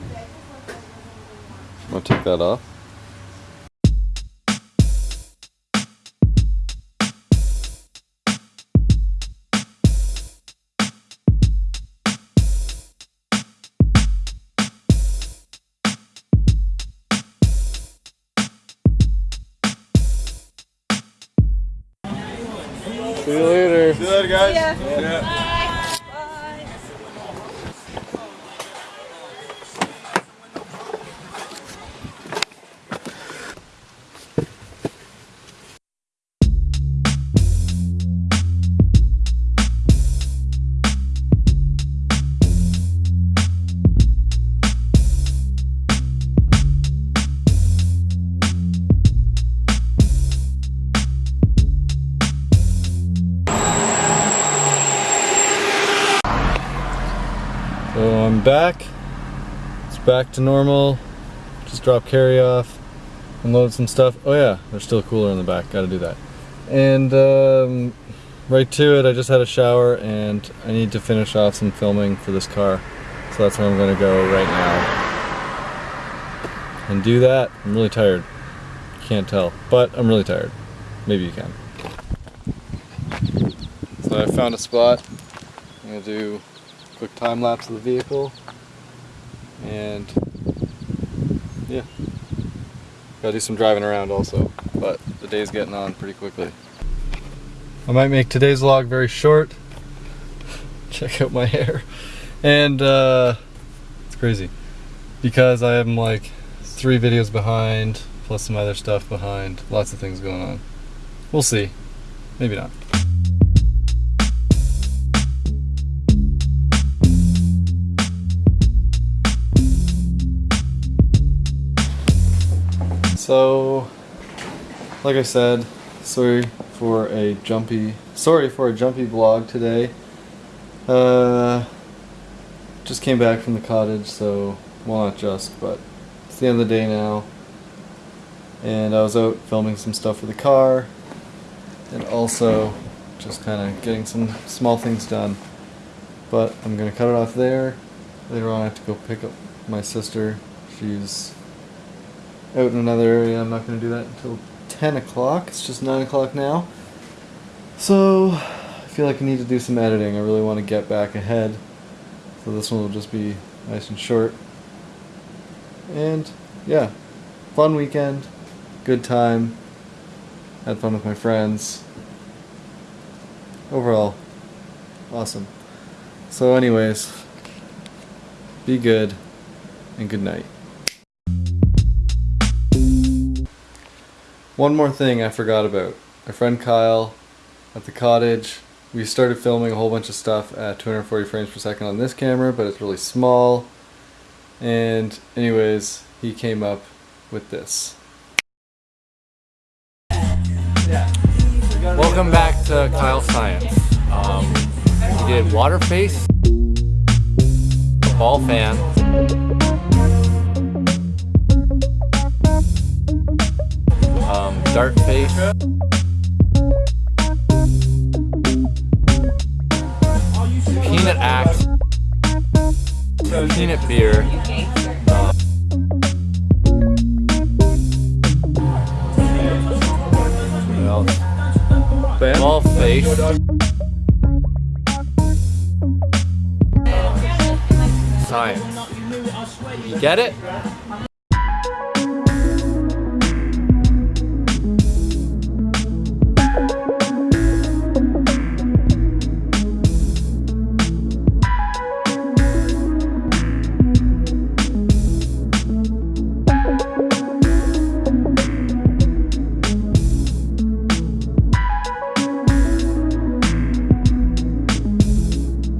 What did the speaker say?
I'm gonna take that off. See you later. See you later, guys. Yeah. So I'm back. It's back to normal. Just drop carry off, unloaded some stuff. Oh yeah, there's still a cooler in the back. Got to do that. And um, right to it. I just had a shower and I need to finish off some filming for this car. So that's where I'm gonna go right now. And do that. I'm really tired. Can't tell, but I'm really tired. Maybe you can. So I found a spot. I'm gonna do quick time lapse of the vehicle. And yeah. Gotta do some driving around also but the day's getting on pretty quickly. I might make today's vlog very short. Check out my hair. And uh, it's crazy. Because I am like three videos behind plus some other stuff behind. Lots of things going on. We'll see. Maybe not So, like I said, sorry for a jumpy, sorry for a jumpy vlog today. Uh, just came back from the cottage, so well not just, but it's the end of the day now. And I was out filming some stuff for the car, and also just kind of getting some small things done. But I'm gonna cut it off there. Later on, I have to go pick up my sister. She's out in another area. I'm not going to do that until 10 o'clock. It's just 9 o'clock now. So, I feel like I need to do some editing. I really want to get back ahead. So this one will just be nice and short. And, yeah. Fun weekend. Good time. Had fun with my friends. Overall, awesome. So anyways, be good and good night. One more thing I forgot about. My friend Kyle at the cottage, we started filming a whole bunch of stuff at 240 frames per second on this camera, but it's really small. And anyways, he came up with this. Welcome back to Kyle Science. Um, we did water face, ball fan, dart face, peanut axe, peanut beer, what? Ball face. Science. You get it?